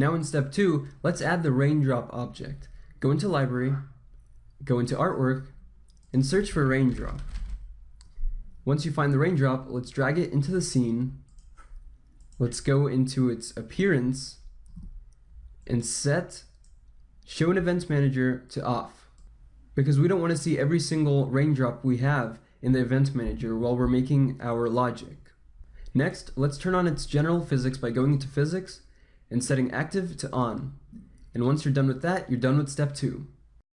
Now in step two, let's add the raindrop object. Go into library, go into artwork, and search for raindrop. Once you find the raindrop, let's drag it into the scene. Let's go into its appearance and set show in events manager to off because we don't want to see every single raindrop we have in the event manager while we're making our logic. Next, let's turn on its general physics by going into physics and setting active to on. And once you're done with that, you're done with step two.